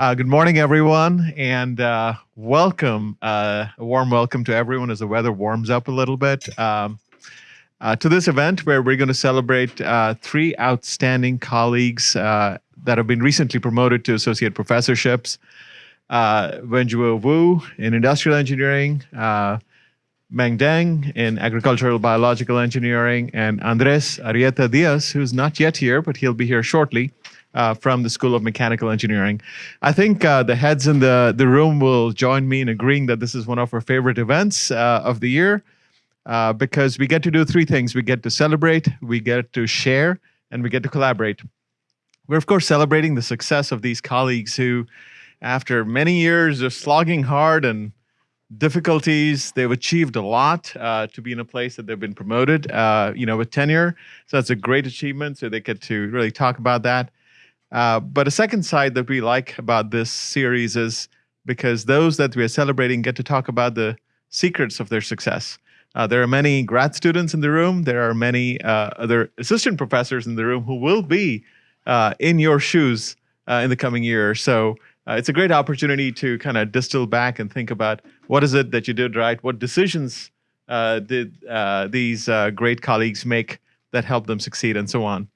Uh, good morning, everyone, and uh, welcome. Uh, a warm welcome to everyone as the weather warms up a little bit. Um, uh, to this event where we're going to celebrate uh, three outstanding colleagues uh, that have been recently promoted to associate professorships. Wenzhuo Wu in industrial engineering, Meng Deng in agricultural biological engineering, and Andres Arrieta Diaz, who's not yet here, but he'll be here shortly, uh, from the School of Mechanical Engineering. I think uh, the heads in the, the room will join me in agreeing that this is one of our favorite events uh, of the year uh, because we get to do three things. We get to celebrate, we get to share, and we get to collaborate. We're, of course, celebrating the success of these colleagues who, after many years of slogging hard and difficulties. They've achieved a lot uh, to be in a place that they've been promoted, uh, you know, with tenure. So that's a great achievement. So they get to really talk about that. Uh, but a second side that we like about this series is because those that we are celebrating get to talk about the secrets of their success. Uh, there are many grad students in the room. There are many uh, other assistant professors in the room who will be uh, in your shoes uh, in the coming year. So it's a great opportunity to kind of distill back and think about what is it that you did right? What decisions did these great colleagues make that helped them succeed and so on.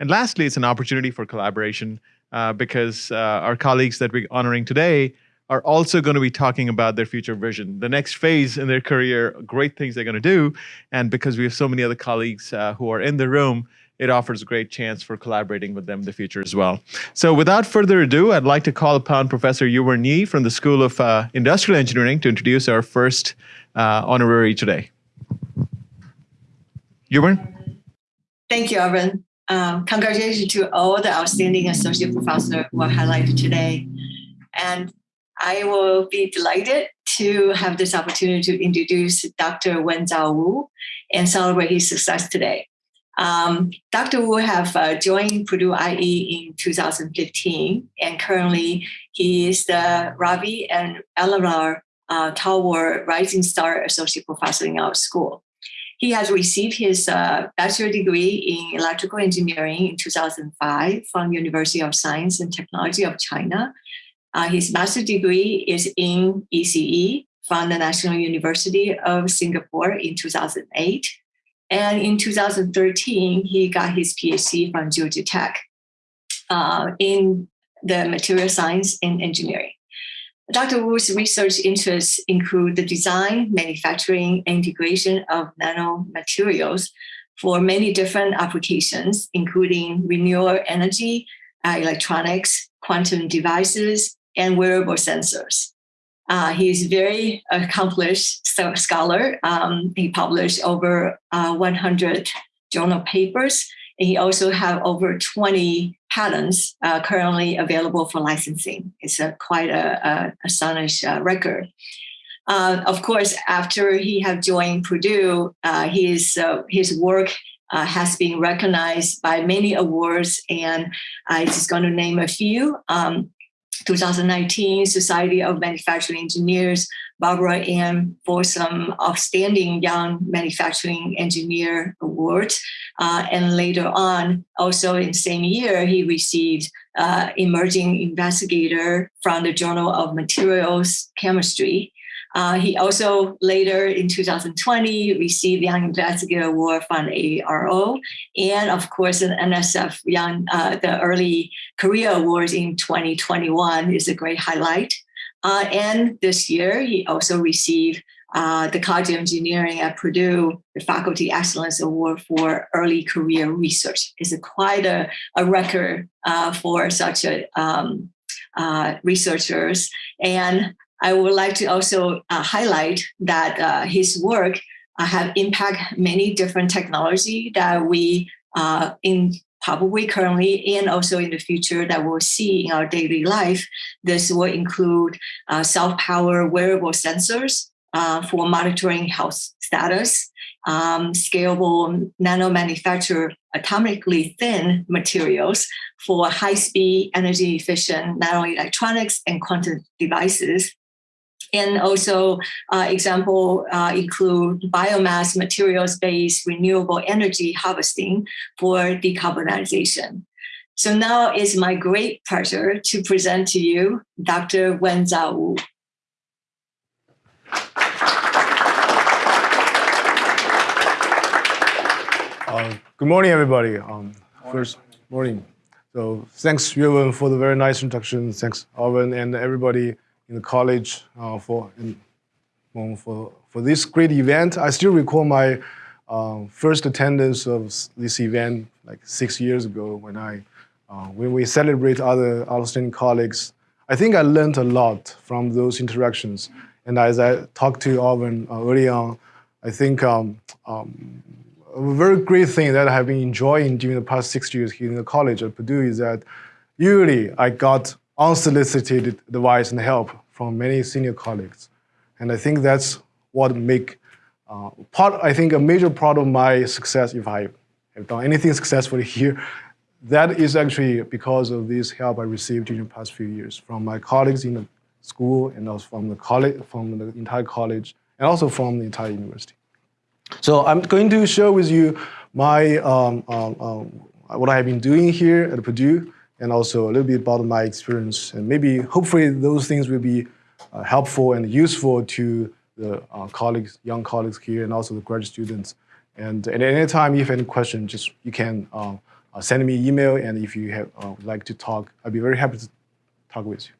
And lastly, it's an opportunity for collaboration uh, because uh, our colleagues that we're honoring today are also going to be talking about their future vision, the next phase in their career, great things they're going to do. And because we have so many other colleagues uh, who are in the room, it offers a great chance for collaborating with them in the future as well. So without further ado, I'd like to call upon Professor Yuehwern Yih from the School of uh, Industrial Engineering to introduce our first uh, honorary today. Yuehwern? Thank you, Arvind. Um, congratulations to all the outstanding associate professors who are highlighted today. And I will be delighted to have this opportunity to introduce Dr. Wenzhuo Wu and celebrate his success today. Um, Dr. Wu have uh, joined Purdue IE in 2015, and currently he is the Ravi and Eleanor uh, Talwar Rising Star Associate Professor in our school. He has received his uh, bachelor degree in electrical engineering in 2005 from University of Science and Technology of China. Uh, his master degree is in ECE from the National University of Singapore in 2008. And in 2013, he got his PhD from Georgia Tech uh, in the material science and engineering. Dr. Wu's research interests include the design, manufacturing, and integration of nanomaterials for many different applications, including renewable energy, uh, electronics, quantum devices, and wearable sensors. Uh, he's a very accomplished scholar. Um, he published over uh, 100 journal papers. He also have over 20 patents uh, currently available for licensing. It's a, quite a, a astonishing uh, record. Uh, of course, after he have joined Purdue, uh, his, uh, his work uh, has been recognized by many awards, and I'm just going to name a few. Um, 2019 Society of Manufacturing Engineers, Barbara M. Fossum outstanding young manufacturing engineer award. Uh, and later on, also in the same year, he received uh, emerging investigator from the Journal of Materials Chemistry. Uh, he also later in 2020 received the Young Investigator Award from ARO, and of course an NSF Young uh, the Early Career Awards in 2021 is a great highlight. Uh, and this year he also received uh, the College of Engineering at Purdue, the Faculty Excellence Award for Early Career Research. It's quite a, a record uh, for such a um, uh, researchers. And I would like to also uh, highlight that uh, his work uh, have impact many different technology that we uh, in probably currently and also in the future that we'll see in our daily life. This will include uh, self-power wearable sensors uh, for monitoring health status, um, scalable nano manufacture atomically thin materials for high-speed, energy efficient nanoelectronics and quantum devices, and also uh, example uh, include biomass materials-based renewable energy harvesting for decarbonization. So now it's my great pleasure to present to you Dr. Wenzhuo Wu. Uh, good morning, everybody. Um, first morning. So thanks, Yuan, for the very nice introduction. Thanks, Arvind, and everybody in the college uh, for in, for for this great event. I still recall my uh, first attendance of this event like six years ago when I uh, when we celebrate other outstanding colleagues, I think I learned a lot from those interactions. And as I talked to Arvind uh, early on, I think um, um, a very great thing that I have been enjoying during the past six years here in the college at Purdue is that usually I got unsolicited advice and help from many senior colleagues. And I think that's what make uh, part, I think a major part of my success if I have done anything successfully here that is actually because of this help I received during the past few years from my colleagues in the school and also from the college, from the entire college, and also from the entire university. So I'm going to share with you my um, um, um, what I have been doing here at Purdue, and also a little bit about my experience, and maybe hopefully those things will be uh, helpful and useful to the uh, colleagues, young colleagues here, and also the graduate students. And at any time, if any question, just you can. Um, uh, send me an email, and if you have uh, like to talk, I'd be very happy to talk with you.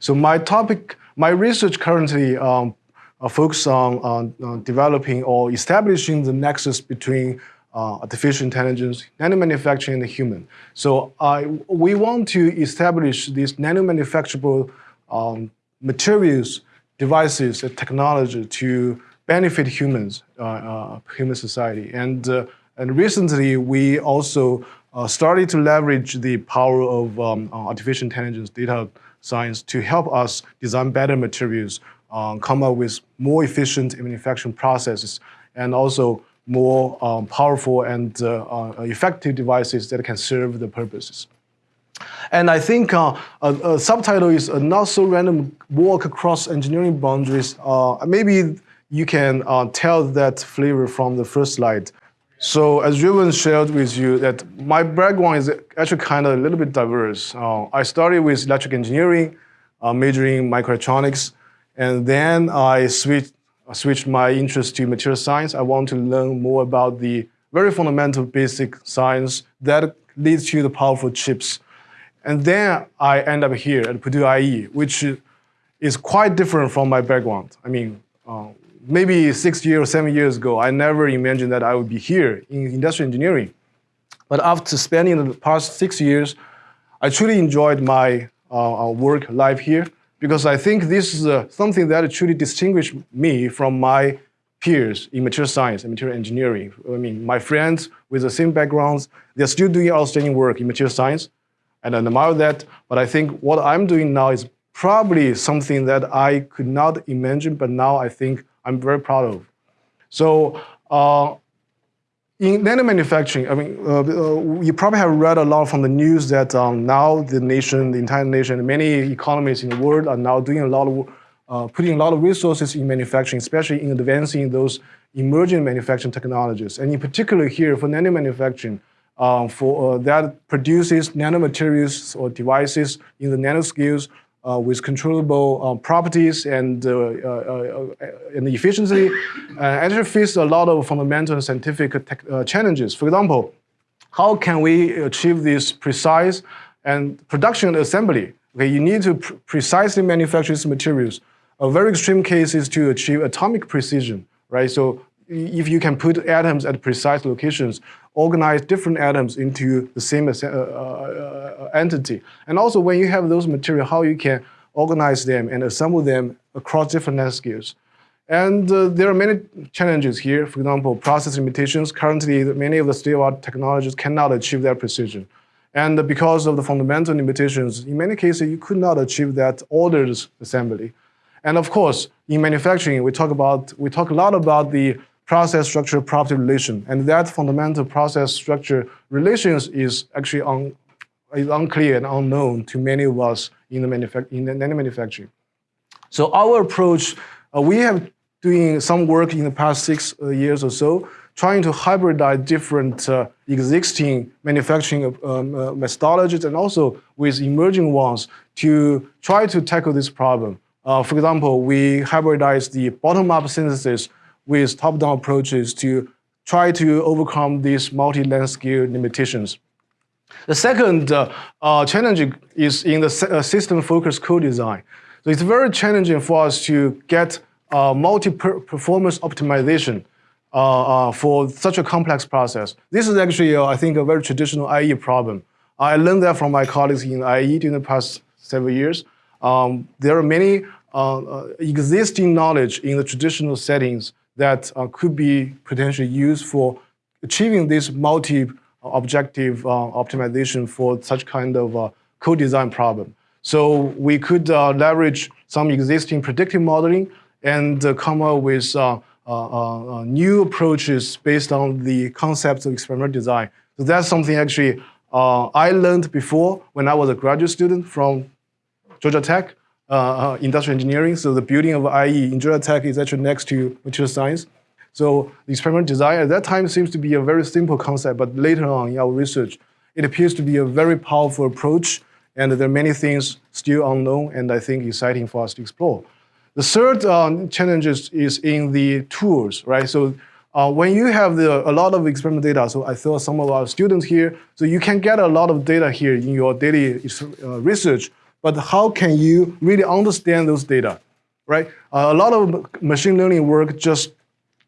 So my topic, my research currently um, uh, focuses on, on, on, developing or establishing the nexus between uh, artificial intelligence, nanomanufacturing, and the human. So we want to establish these nanomanufacturable um, materials, devices, and technology to benefit humans, uh, uh, human society. And, and recently, we also uh, started to leverage the power of um, uh, artificial intelligence data science to help us design better materials, come up with more efficient manufacturing processes, and also more um, powerful and uh, uh, effective devices that can serve the purposes. And I think uh, a, a, subtitle is a not so random walk across engineering boundaries. Uh, maybe you can uh, tell that flavor from the first slide. So as Ruben shared with you that my background is actually kind of a little bit diverse. Uh, I started with electric engineering, uh, majoring in microelectronics, and then I switched, I switched my interest to material science. I want to learn more about the very fundamental basic science that leads to the powerful chips. And then I end up here at Purdue IE, which is quite different from my background. I mean, uh, maybe six years or seven years ago, I never imagined that I would be here in industrial engineering. But after spending the past six years, I truly enjoyed my uh, uh work life here because I think this is uh, something that truly distinguishes me from my peers in material science and material engineering. I mean, my friends with the same backgrounds, they're still doing outstanding work in material science, and I admire that. But I think what I'm doing now is probably something that I could not imagine, but now I think I'm very proud of. So uh, in nanomanufacturing, I mean, uh, uh, you probably have read a lot from the news that um, now the nation, the entire nation, many economies in the world are now doing a lot of, uh, putting a lot of resources in manufacturing, especially in advancing those emerging manufacturing technologies. And in particular here for nanomanufacturing, um, for, uh, that produces nanomaterials or devices in the nanoscales uh, with controllable uh, properties and, uh, uh, uh and efficiency, actually face a lot of fundamental scientific challenges. For example, how can we achieve this precise and production assembly? Okay, you need to pr precisely manufacture these materials. A very extreme case is to achieve atomic precision, right? So if you can put atoms at precise locations, organize different atoms into the same uh, uh, entity. And also when you have those materials, how you can organize them and assemble them across different nanoscales. And uh, there are many challenges here. For example, process limitations. Currently, many of the state-of-art technologies cannot achieve that precision. And because of the fundamental limitations, in many cases, you could not achieve that ordered assembly. And of course, in manufacturing, we talk about we talk a lot about the process structure property relation. And that fundamental process structure relations is actually un, is unclear and unknown to many of us in the, in the manufacturing. So our approach, uh, we have doing some work in the past six uh, years or so, trying to hybridize different uh, existing manufacturing um, uh, methodologies and also with emerging ones to try to tackle this problem. Uh, for example, we hybridize the bottom-up synthesis with top-down approaches to try to overcome these multi-length scale limitations. The second uh, uh, challenge is in the uh, system-focused co-design. So it's very challenging for us to get uh, multi-performance optimization uh, uh, for such a complex process. This is actually, I think, a very traditional IE problem. I learned that from my colleagues in IE during the past several years. Um, there are many existing knowledge in the traditional settings that uh, could be potentially used for achieving this multi objective uh, optimization for such kind of uh, co-design problem. So we could uh, leverage some existing predictive modeling and uh, come up with uh, new approaches based on the concepts of experimental design. So that's something actually I learned before when I was a graduate student from Georgia Tech, uh, industrial engineering. So the building of IE in Georgia Tech is actually next to material science. So the experimental design at that time seems to be a very simple concept, but later on in our research, it appears to be a very powerful approach, and there are many things still unknown and I think exciting for us to explore. The third um, challenge is in the tools, right? So uh, when you have the, a lot of experimental data, so I saw some of our students here, so you can get a lot of data here in your daily uh, research, but how can you really understand those data, right? Uh, a lot of machine learning work just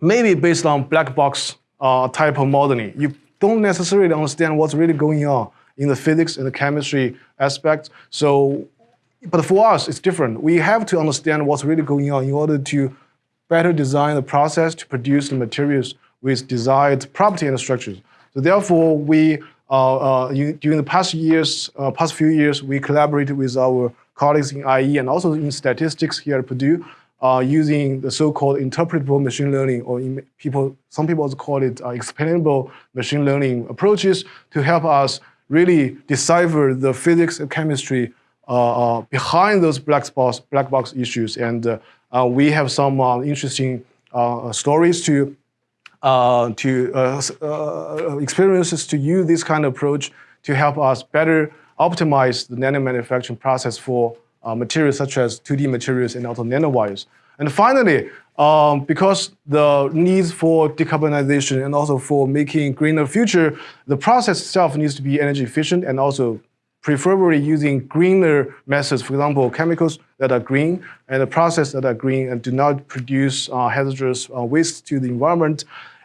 maybe based on black box uh, type of modeling. You don't necessarily understand what's really going on in the physics and the chemistry aspects. So, but for us, it's different. We have to understand what's really going on in order to better design the process to produce the materials with desired property and structures. So therefore, we uh, uh, during the past years, uh, past few years, we collaborated with our colleagues in IE and also in statistics here at Purdue uh, using the so-called interpretable machine learning, or people, some people also call it uh, explainable machine learning approaches to help us really decipher the physics and chemistry uh, behind those black box, black box issues. And we have some interesting stories to to experiences to use this kind of approach to help us better optimize the nano manufacturing process for uh, materials such as 2D materials and also nanowires. And finally, um, because the needs for decarbonization and also for making greener future, the process itself needs to be energy efficient and also preferably using greener methods, for example, chemicals that are green and the process that are green and do not produce uh, hazardous uh, waste to the environment.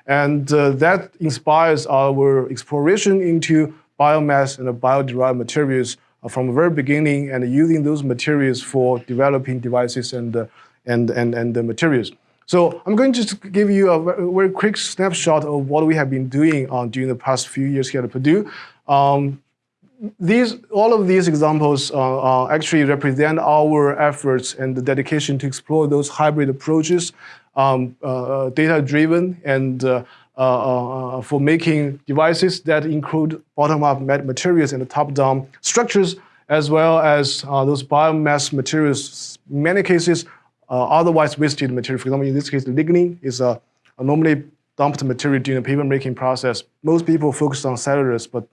And uh, that inspires our exploration into biomass and bio-derived materials from the very beginning and using those materials for developing devices and, uh, and, and, and the materials. So I'm going to give you a very quick snapshot of what we have been doing uh, during the past few years here at Purdue. Um, these, all of these examples uh, uh, actually represent our efforts and the dedication to explore those hybrid approaches, um, uh, data-driven and uh, uh, uh, for making devices that include bottom-up materials and top-down structures, as well as those biomass materials, in many cases, otherwise wasted material. For example, in this case, lignin is a, a normally dumped material during the paper making process. Most people focus on cellulose, but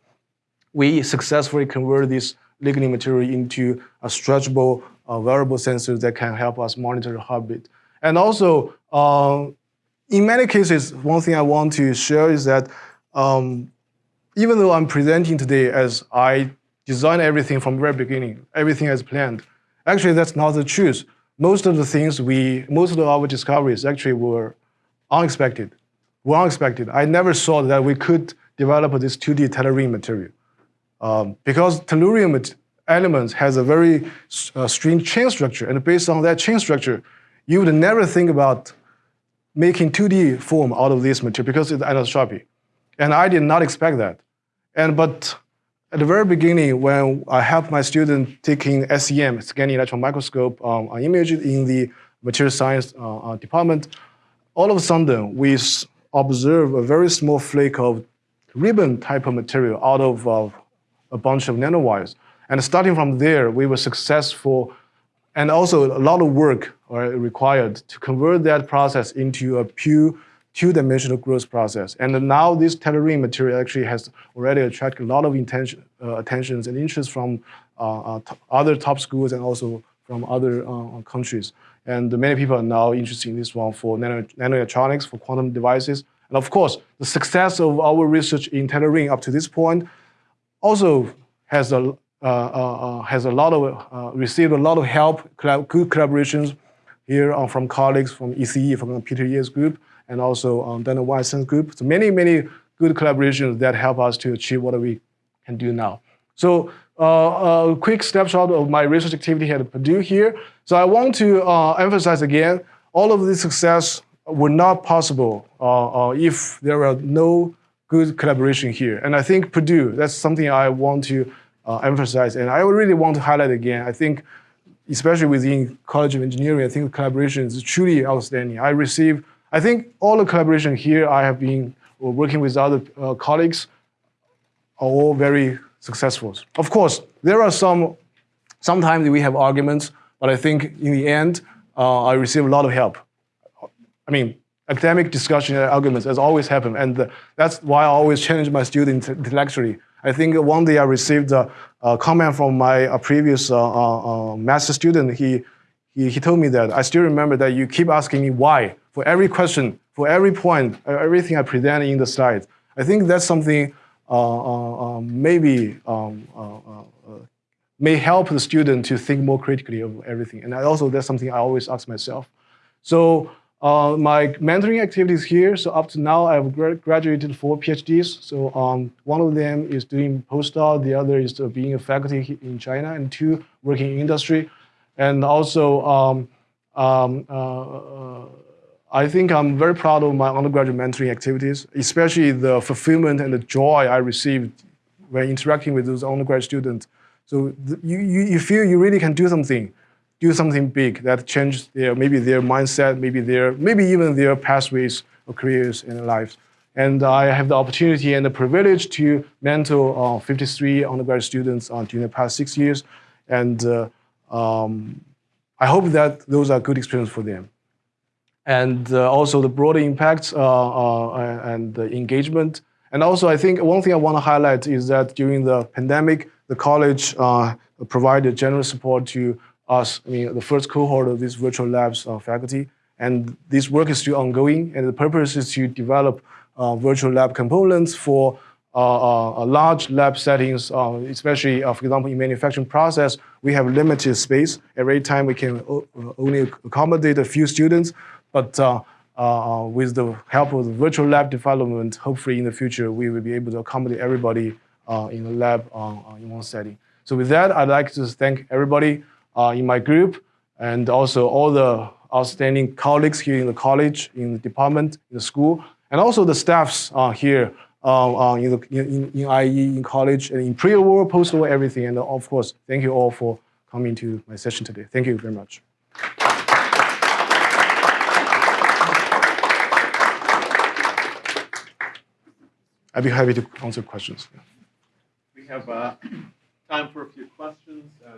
we successfully convert this lignin material into a stretchable, uh, wearable sensor that can help us monitor the heartbeat. And also, uh, in many cases, one thing I want to share is that um, even though I'm presenting today as I designed everything from the very beginning, everything as planned, actually that's not the truth. Most of the things we, most of our discoveries actually were unexpected, were unexpected. I never thought that we could develop this 2D tellurene material. Um, because tellurium elements has a very uh, strange chain structure, and based on that chain structure, you would never think about making 2D form out of this material because it's anisotropy. And I did not expect that. And but at the very beginning, when I helped my student taking SEM, scanning electron microscope um, images in the material science uh, uh, department, all of a sudden we observe a very small flake of ribbon type of material out of uh, a bunch of nanowires. And starting from there, we were successful and also a lot of work are required to convert that process into a pure two-dimensional growth process. And now this tellurene material actually has already attracted a lot of intention, uh, attentions and interest from uh, uh, other top schools and also from other uh, countries. And many people are now interested in this one for nano, nanoelectronics, for quantum devices. And of course, the success of our research in tellurene up to this point also has a, uh, uh, has a lot of, received a lot of help, good collaborations here from colleagues from ECE, from Peter Ye's group, and also um, Daniel Weisson's group. So many, many good collaborations that help us to achieve what we can do now. So uh, a quick snapshot of my research activity at Purdue here. So I want to uh, emphasize again, all of this success were not possible uh, uh if there were no good collaboration here. And I think Purdue, that's something I want to uh, emphasize. And I really want to highlight again, I think especially within College of Engineering, I think collaboration is truly outstanding. I receive, I think all the collaboration here I have been working with other uh, colleagues are all very successful. Of course, there are some, sometimes we have arguments, but I think in the end, uh, I receive a lot of help. I mean, academic discussion and arguments has always happened, and that's why I always challenge my students intellectually. I think one day I received a, a comment from my previous uh, uh, uh, master student. He, he, he told me that, I still remember that you keep asking me why for every question, for every point, everything I present in the slides. I think that's something uh, uh, maybe um, uh, may help the student to think more critically of everything. And I also, that's something I always ask myself. So uh, my mentoring activities here, so up to now I've graduated four PhDs. So um, one of them is doing postdoc, the other is uh, being a faculty in China, and two working in industry. And also, um, um, uh, I think I'm very proud of my undergraduate mentoring activities, especially the fulfillment and the joy I received when interacting with those undergraduate students. So you, you, you feel you really can do something do something big that changes their maybe their mindset, maybe their maybe even their pathways or careers in their lives. And I have the opportunity and the privilege to mentor uh, 53 undergraduate students uh, during the past six years. And uh, um, I hope that those are good experiences for them. And uh, also the broader impacts uh, uh, and the engagement. And also I think one thing I want to highlight is that during the pandemic, the college provided generous support to us, I mean, the first cohort of these virtual labs uh, faculty. And this work is still ongoing, and the purpose is to develop uh, virtual lab components for uh, uh large lab settings, uh, especially, uh, for example, in manufacturing process, we have limited space. Every time we can only accommodate a few students, but with the help of the virtual lab development, hopefully in the future, we will be able to accommodate everybody in the lab in one setting. So with that, I'd like to thank everybody uh, in my group, and also all the outstanding colleagues here in the college, in the department, in the school, and also the staffs uh, here uh, uh in, the, in, in, IE, in college, and in pre-war, post-war, everything. And of course, thank you all for coming to my session today. Thank you very much. I'd be happy to answer questions. We have uh, time for a few questions. Uh,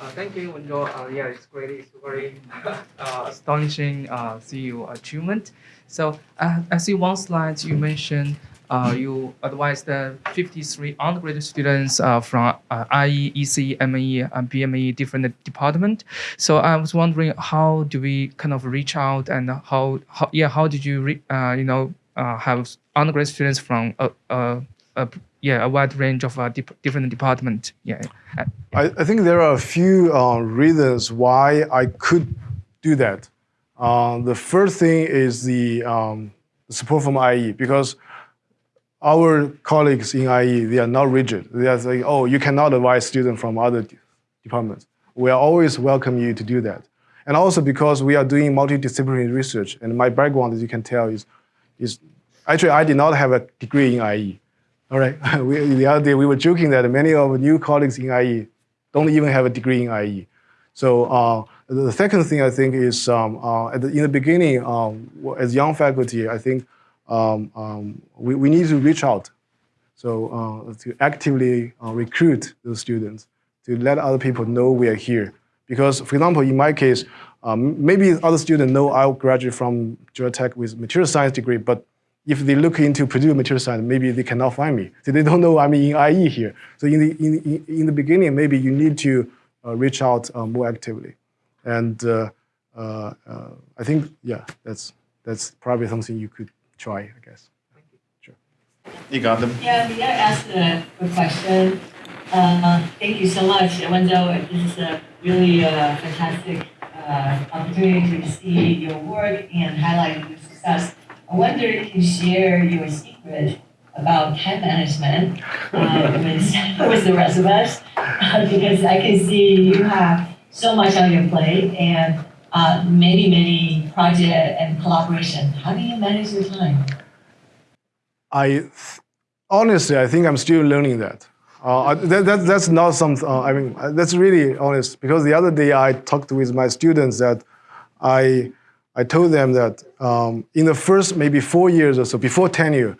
uh, thank you, Wenzhuo. Uh, yeah, it's great. It's very uh, astonishing uh, see your achievement. So uh, I see one slide you mentioned uh, you advised the 53 undergraduate students from IE, EC, ME, and BME different department. So I was wondering how do we kind of reach out and how, how yeah how did you you know have undergraduate students from a, yeah a wide range of uh, different department. Yeah. I, I think there are a few uh, reasons why I could do that. Uh, the first thing is the, um, support from IE because our colleagues in IE they are not rigid. They are saying, oh, you cannot advise students from other departments. We are always welcome you to do that. And also because we are doing multidisciplinary research, and my background, as you can tell, is, is actually I did not have a degree in IE. All right, we, the other day we were joking that many of our new colleagues in IE don't even have a degree in IE. So uh, the second thing I think is um, uh, the, in the beginning, um, as young faculty, I think um, um we, we need to reach out. So uh, to actively uh, recruit those students, to let other people know we are here. Because, for example, in my case, um, maybe other students know I graduated from Georgia Tech with material science degree, but if they look into Purdue material science, maybe they cannot find me. So they don't know I'm in IE here. So in the, in, in the beginning, maybe you need to uh, reach out uh, more actively. And uh, uh, uh, I think, yeah, that's, that's probably something you could try, I guess. You got them. Yeah, may I ask a quick question? Uh, Thank you so much, Wenzhuo. This is a really uh, fantastic uh, opportunity to see your work and highlight your success. I wonder if you share your secret about time management uh, with, with the rest of us, uh, because I can see you have so much on your plate and uh, many, many project and collaboration. How do you manage your time? I honestly, I think I'm still learning that. Uh, that, that that's not something, Uh, I mean, that's really honest because the other day I talked with my students that I I told them that um, in the first maybe four years or so before tenure,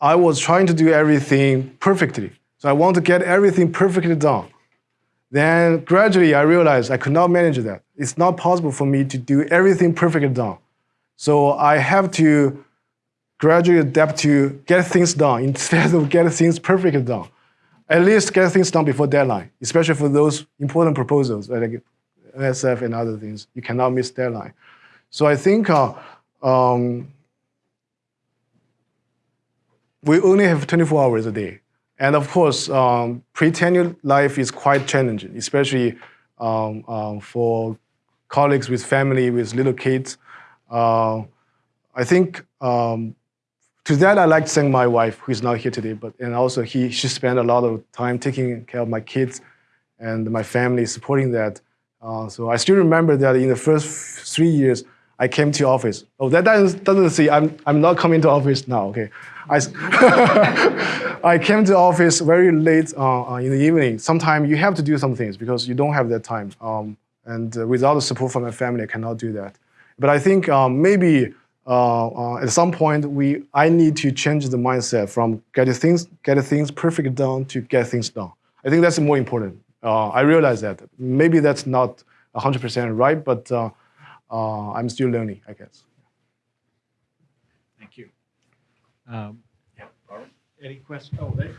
I was trying to do everything perfectly. So I want to get everything perfectly done. Then gradually I realized I could not manage that. It's not possible for me to do everything perfectly done. So I have to gradually adapt to get things done instead of get things perfectly done. At least get things done before deadline, especially for those important proposals like NSF and other things. You cannot miss deadline. So I think uh, um, we only have 24 hours a day. And of course, um, pre-tenure life is quite challenging, especially um, um, for colleagues with family, with little kids. Uh, I think um, to that, I'd like to thank my wife, who is not here today, but and also he, she spent a lot of time taking care of my kids and my family, supporting that. Uh, so I still remember that in the first three years, I came to office. Oh, that doesn't, doesn't say I'm, I'm not coming to office now, okay. I, I came to office very late uh, uh, in the evening. Sometimes you have to do some things because you don't have that time. Um, and uh, without the support from my family, I cannot do that. But I think um, maybe uh, uh, at some point, we I need to change the mindset from get things get things perfect done to get things done. I think that's more important. Uh, I realize that maybe that's not 100% right, but uh, I'm still learning, I guess. Thank you. Um, yeah, Robert, any questions? Oh, there.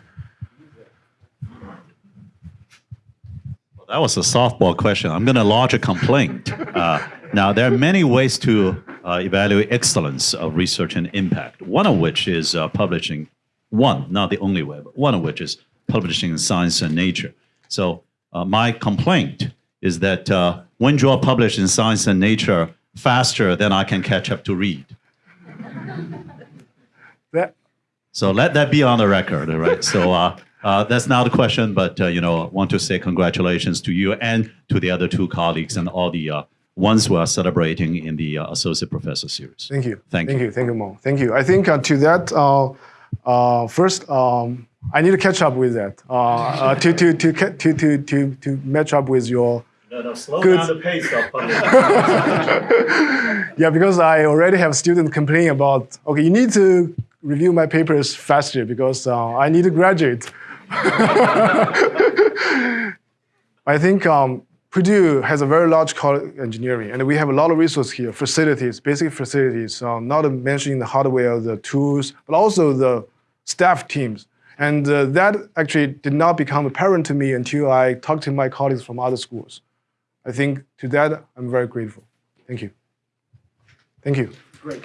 Well, that was a softball question. I'm going to lodge a complaint. Uh, now, there are many ways to uh, evaluate excellence of research and impact. One of which is uh, publishing. One, not the only way, but one of which is publishing in Science and Nature. So, uh, my complaint is that uh, when you are published in Science and Nature faster than I can catch up to read. That, So let that be on the record, all right? So uh, uh, that's not a question, but uh, you know, I want to say congratulations to you and to the other two colleagues and all the uh, ones who are celebrating in the uh, associate professor series. Thank you. Thank Thank you. you. Thank you, Mo. Thank you. I think uh, to that, uh, uh, first, um, I need to catch up with that uh, uh, to, to, to, to, to, to, to match up with your. No, no, slow Good. down the pace of Yeah, because I already have students complaining about, okay, you need to review my papers faster because uh, I need to graduate. I think um, Purdue has a very large college engineering, and we have a lot of resources here, facilities, basic facilities, um, not mentioning the hardware, the tools, but also the staff teams. And uh, that actually did not become apparent to me until I talked to my colleagues from other schools. I think to that, I'm very grateful. Thank you. Thank you. Great.